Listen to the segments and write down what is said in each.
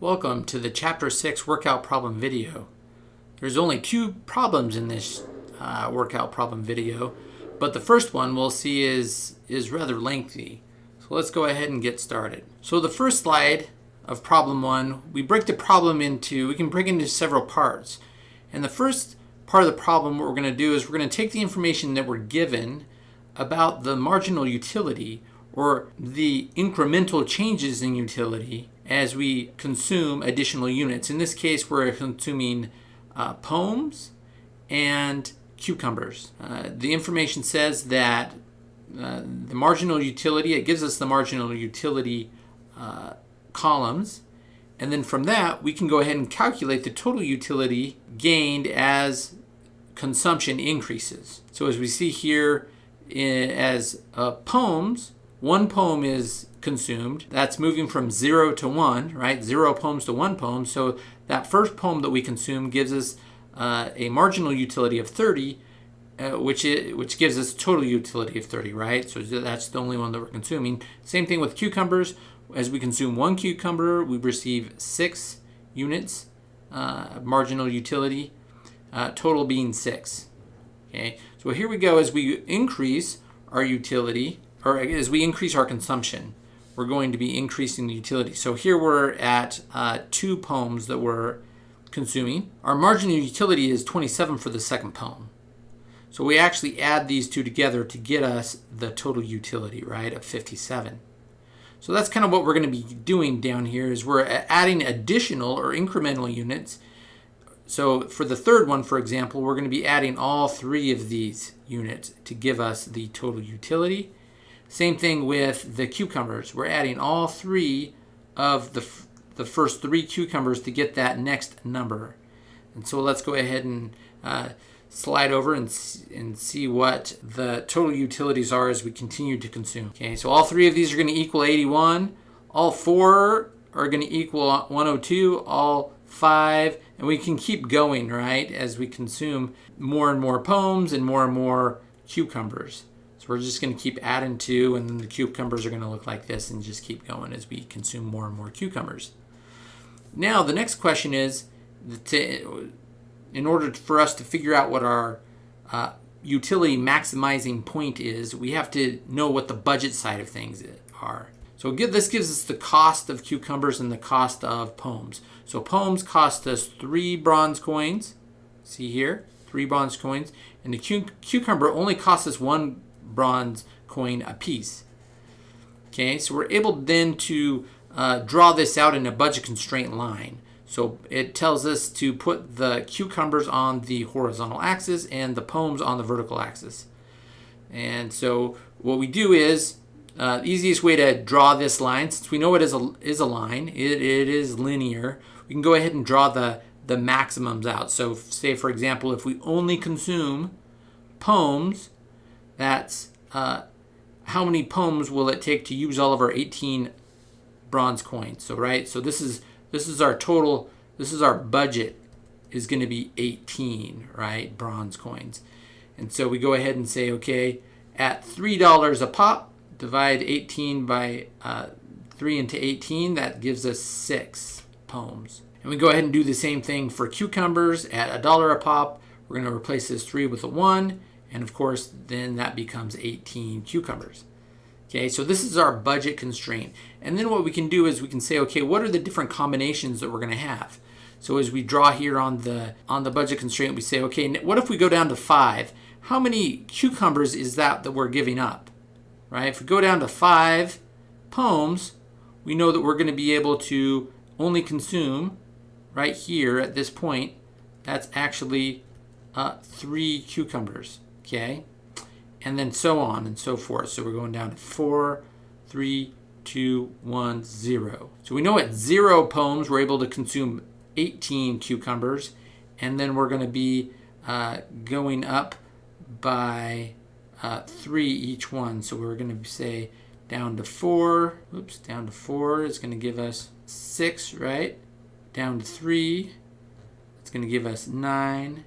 Welcome to the Chapter 6 workout problem video. There's only two problems in this uh, workout problem video, but the first one we'll see is, is rather lengthy. So let's go ahead and get started. So the first slide of problem one, we break the problem into, we can break into several parts. And the first part of the problem, what we're going to do is we're going to take the information that we're given about the marginal utility or the incremental changes in utility as we consume additional units. In this case, we're consuming uh, pomes and cucumbers. Uh, the information says that uh, the marginal utility, it gives us the marginal utility uh, columns. And then from that, we can go ahead and calculate the total utility gained as consumption increases. So as we see here, in, as uh, pomes, one poem is consumed. That's moving from zero to one, right? Zero poems to one poem. So that first poem that we consume gives us uh, a marginal utility of 30, uh, which is, which gives us total utility of 30, right? So that's the only one that we're consuming. Same thing with cucumbers. As we consume one cucumber, we receive six units uh, marginal utility, uh, total being six. Okay, so here we go. As we increase our utility, or as we increase our consumption, we're going to be increasing the utility. So here we're at uh, two poems that we're consuming. Our marginal utility is 27 for the second poem. So we actually add these two together to get us the total utility, right, of 57. So that's kind of what we're going to be doing down here is we're adding additional or incremental units. So for the third one, for example, we're going to be adding all three of these units to give us the total utility. Same thing with the cucumbers. We're adding all three of the, the first three cucumbers to get that next number. And so let's go ahead and uh, slide over and, and see what the total utilities are as we continue to consume. Okay, so all three of these are going to equal 81. All four are going to equal 102. All five, and we can keep going, right, as we consume more and more pomes and more and more cucumbers. We're just going to keep adding two, and then the cucumbers are going to look like this and just keep going as we consume more and more cucumbers. Now, the next question is, to, in order for us to figure out what our uh, utility maximizing point is, we have to know what the budget side of things are. So this gives us the cost of cucumbers and the cost of poems. So poems cost us three bronze coins. See here, three bronze coins. And the cucumber only costs us one bronze coin apiece. Okay, so we're able then to uh, draw this out in a budget constraint line. So it tells us to put the cucumbers on the horizontal axis and the poems on the vertical axis. And so what we do is, uh, easiest way to draw this line, since we know it is a, is a line, it, it is linear, we can go ahead and draw the, the maximums out. So say, for example, if we only consume pomes that's uh, how many poems will it take to use all of our 18 bronze coins. So right, so this is this is our total. This is our budget is going to be 18, right, bronze coins. And so we go ahead and say, okay, at three dollars a pop, divide 18 by uh, 3 into 18, that gives us six poems. And we go ahead and do the same thing for cucumbers at a dollar a pop. We're going to replace this 3 with a 1 and of course, then that becomes 18 cucumbers. Okay, so this is our budget constraint. And then what we can do is we can say, okay, what are the different combinations that we're going to have? So as we draw here on the on the budget constraint, we say, okay, what if we go down to five? How many cucumbers is that that we're giving up? Right? If we go down to five poems, we know that we're going to be able to only consume right here at this point. That's actually uh, three cucumbers okay? And then so on and so forth. So we're going down to four, three, two, one, zero. So we know at zero poems, we're able to consume 18 cucumbers, and then we're going to be uh, going up by uh, three each one. So we're going to say down to four, oops, down to four is going to give us six, right? Down to three, it's going to give us nine.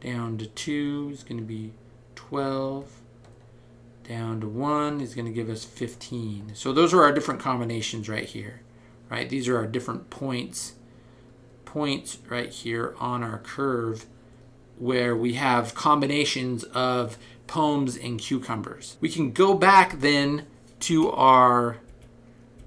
Down to two is going to be 12 down to 1 is going to give us 15. So those are our different combinations right here, right? These are our different points, points right here on our curve where we have combinations of poems and cucumbers. We can go back then to our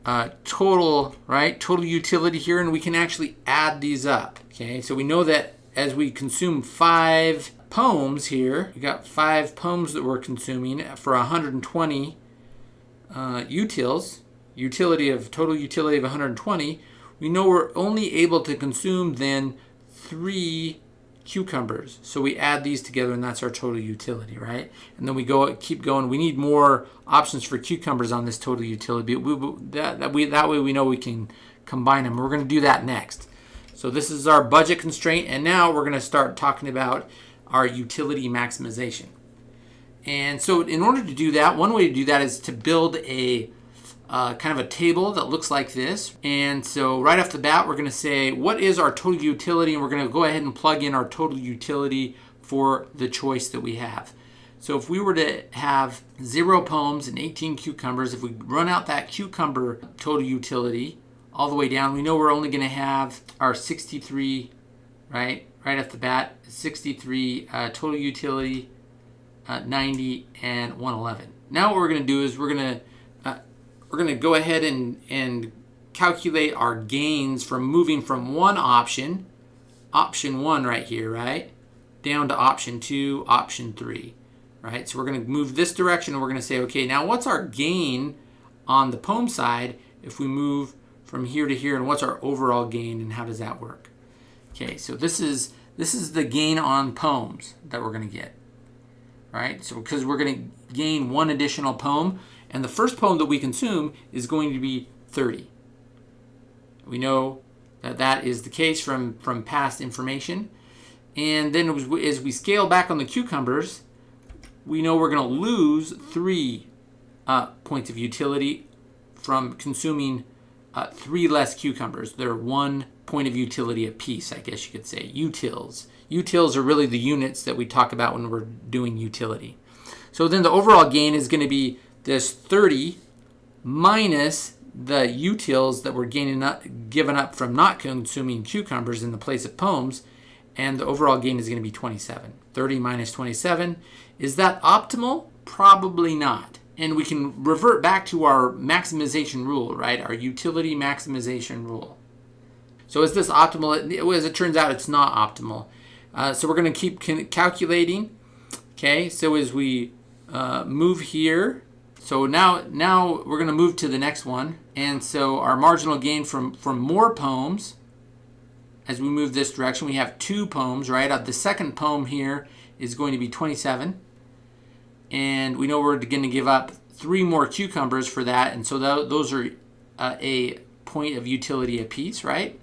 uh, total, right, total utility here, and we can actually add these up, okay? So we know that as we consume five pomes here, we got five poems that we're consuming for 120 uh, utils, utility of total utility of 120, we know we're only able to consume then three cucumbers. So we add these together and that's our total utility, right? And then we go keep going. We need more options for cucumbers on this total utility. We, that, that, we, that way we know we can combine them. We're going to do that next. So this is our budget constraint and now we're going to start talking about our utility maximization. And so in order to do that, one way to do that is to build a uh, kind of a table that looks like this. And so right off the bat, we're going to say, what is our total utility? And we're going to go ahead and plug in our total utility for the choice that we have. So if we were to have zero poems and 18 cucumbers, if we run out that cucumber total utility all the way down, we know we're only going to have our 63, right? Right off the bat, 63 uh, total utility, uh, 90, and 111. Now what we're going to do is we're going to we're going to go ahead and, and calculate our gains from moving from one option, option one right here, right, down to option two, option three, right? So we're going to move this direction and we're going to say, okay, now what's our gain on the pome side if we move from here to here and what's our overall gain and how does that work? Okay, so this is this is the gain on poems that we're going to get, right? So because we're going to gain one additional poem, and the first poem that we consume is going to be 30. We know that that is the case from, from past information. And then as we, scale back on the cucumbers, we know we're going to lose three uh, points of utility from consuming uh, three less cucumbers. They're one point of utility a piece, I guess you could say, utils. Utils are really the units that we talk about when we're doing utility. So then the overall gain is going to be this 30 minus the utils that we're gaining up, given up from not consuming cucumbers in the place of pomes, and the overall gain is going to be 27. 30 minus 27. Is that optimal? Probably not. And we can revert back to our maximization rule, right? Our utility maximization rule. So is this optimal? As it turns out, it's not optimal. Uh, so we're going to keep calculating. Okay, so as we uh, move here, so now, now we're going to move to the next one. And so our marginal gain from, from more poems, as we move this direction, we have two poems, right? Uh, the second poem here is going to be 27. And we know we're going to give up three more cucumbers for that. And so th those are uh, a point of utility apiece, right?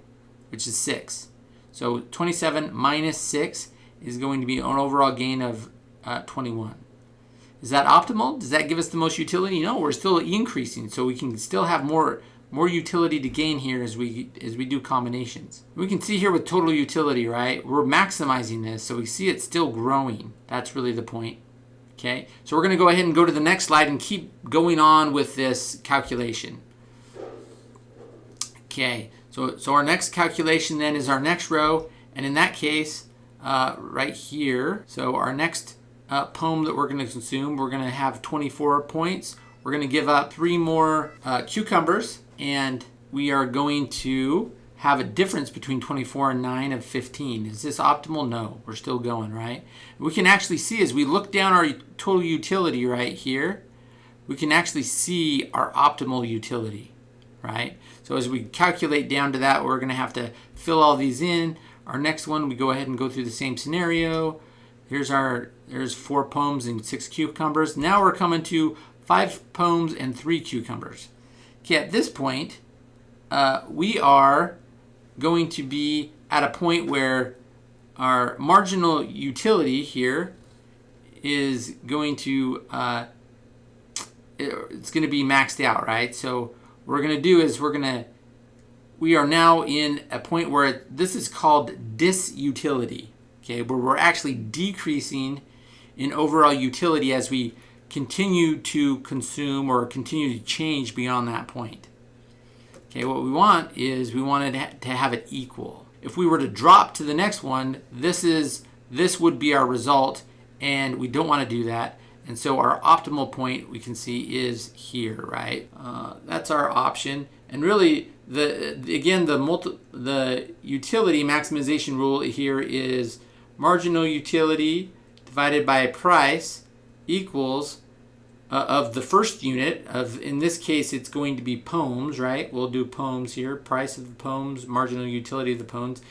Which is 6. So 27 minus 6 is going to be an overall gain of uh, 21. Is that optimal? Does that give us the most utility? No, we're still increasing, so we can still have more more utility to gain here as we as we do combinations. We can see here with total utility, right? We're maximizing this, so we see it still growing. That's really the point. Okay, so we're going to go ahead and go to the next slide and keep going on with this calculation. Okay, so, so our next calculation then is our next row, and in that case, uh, right here, so our next uh, pome that we're going to consume. We're going to have 24 points. We're going to give up three more uh, cucumbers, and we are going to have a difference between 24 and 9 of 15. Is this optimal? No, we're still going, right? We can actually see as we look down our total utility right here, we can actually see our optimal utility, right? So as we calculate down to that, we're going to have to fill all these in. Our next one, we go ahead and go through the same scenario. Here's our, there's four poems and six cucumbers. Now we're coming to five poems and three cucumbers. Okay, at this point, uh, we are going to be at a point where our marginal utility here is going to, uh, it's going to be maxed out, right? So what we're going to do is we're going to, we are now in a point where this is called disutility okay, where we're actually decreasing in overall utility as we continue to consume or continue to change beyond that point. Okay, what we want is we wanted to have it equal. If we were to drop to the next one, this is this would be our result, and we don't want to do that. And so our optimal point we can see is here, right? Uh, that's our option. And really, the again the multi, the utility maximization rule here is marginal utility divided by price equals uh, of the first unit of in this case it's going to be poems right? We'll do poems here. Price of the poems marginal utility of the poems.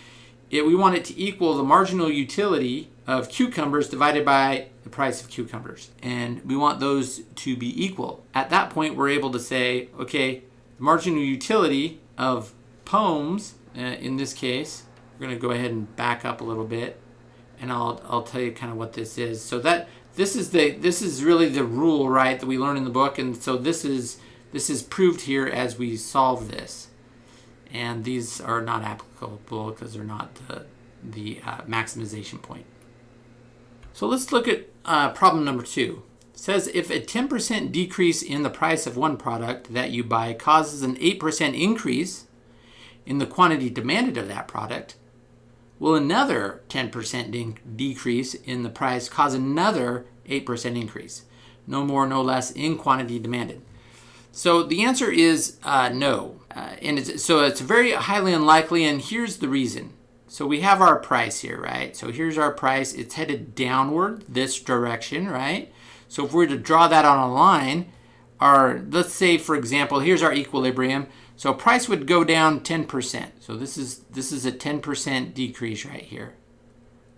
It, we want it to equal the marginal utility of cucumbers divided by the price of cucumbers. And we want those to be equal. At that point we're able to say okay the marginal utility of poems uh, in this case we're going to go ahead and back up a little bit. And I'll, I'll tell you kind of what this is. So that this is the this is really the rule right that we learn in the book and so this is this is proved here as we solve this. And these are not applicable because they're not the, the uh, maximization point. So let's look at uh, problem number two. It says if a 10% decrease in the price of one product that you buy causes an 8% increase in the quantity demanded of that product will another 10% de decrease in the price cause another 8% increase. No more, no less in quantity demanded. So the answer is uh, no. Uh, and it's, so it's very highly unlikely, and here's the reason. So we have our price here, right? So here's our price. It's headed downward this direction, right? So if we were to draw that on a line, our, let's say, for example, here's our equilibrium. So price would go down 10%. So this is this is a 10% decrease right here.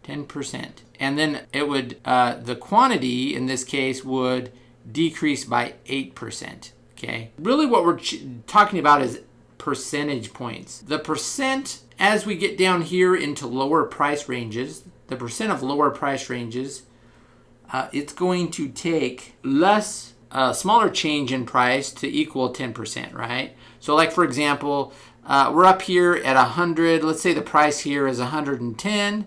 10%. And then it would, uh, the quantity in this case would decrease by 8%. Okay. Really what we're talking about is percentage points. The percent as we get down here into lower price ranges, the percent of lower price ranges, uh, it's going to take less, uh, smaller change in price to equal 10%, right? So like for example, uh, we're up here at 100. Let's say the price here is 110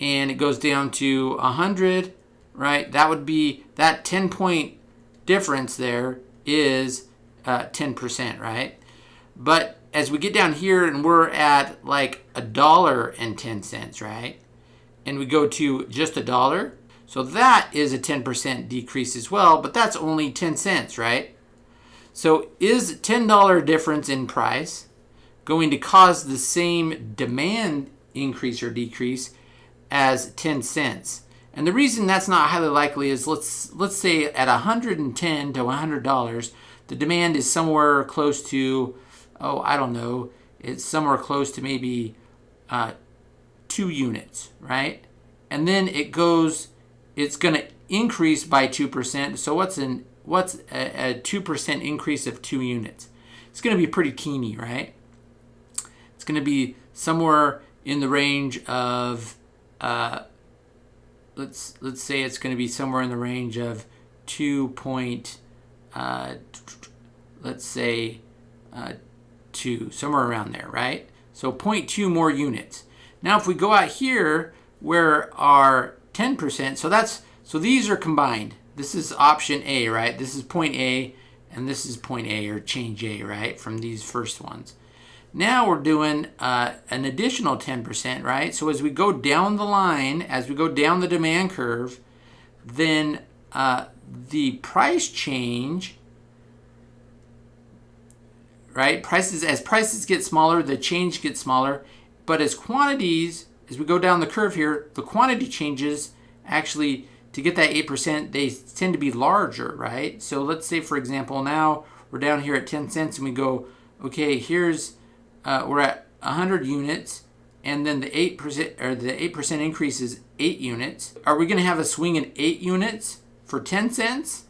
and it goes down to 100, right? That would be, that 10 point difference there is uh, 10%, right? But as we get down here and we're at like a dollar and 10 cents, right? And we go to just a dollar. So that is a 10% decrease as well, but that's only 10 cents, right? So is $10 difference in price going to cause the same demand increase or decrease as 10 cents? And the reason that's not highly likely is let's let's say at 110 to 100 dollars, the demand is somewhere close to oh I don't know, it's somewhere close to maybe uh, two units, right? And then it goes, it's going to increase by two percent. So what's an what's a, a 2% increase of two units? It's going to be pretty teeny, right? It's going to be somewhere in the range of, uh, let's let's say it's going to be somewhere in the range of 2 point, uh, let's say uh, 2, somewhere around there, right? So 0.2 more units. Now if we go out here where our 10%, so that's so these are combined. This is option A, right? This is point A, and this is point A, or change A, right, from these first ones. Now we're doing uh, an additional 10%, right? So as we go down the line, as we go down the demand curve, then uh, the price change, right? Prices As prices get smaller, the change gets smaller. But as quantities, as we go down the curve here, the quantity changes actually to get that 8%, they tend to be larger, right? So let's say, for example, now we're down here at 10 cents and we go, okay, here's, uh, we're at 100 units and then the 8% or the 8% increase is 8 units. Are we going to have a swing in 8 units for 10 cents?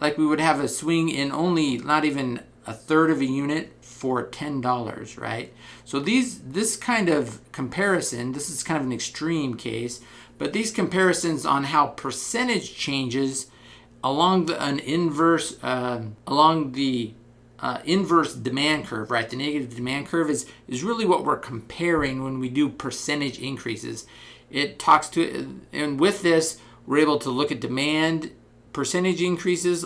Like we would have a swing in only not even a third of a unit for $10, right? So these this kind of comparison, this is kind of an extreme case, but these comparisons on how percentage changes along the, an inverse, uh, along the uh, inverse demand curve, right? The negative demand curve is, is really what we're comparing when we do percentage increases. It talks to, and with this, we're able to look at demand percentage increases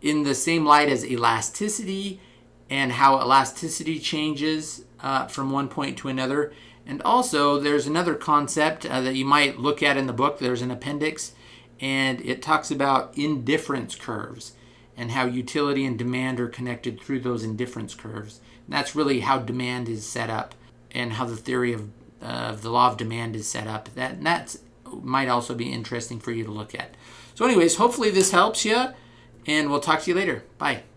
in the same light as elasticity and how elasticity changes uh, from one point to another. And also, there's another concept uh, that you might look at in the book. There's an appendix, and it talks about indifference curves and how utility and demand are connected through those indifference curves. And that's really how demand is set up and how the theory of, uh, of the law of demand is set up. That that's might also be interesting for you to look at. So anyways, hopefully this helps you and we'll talk to you later. Bye.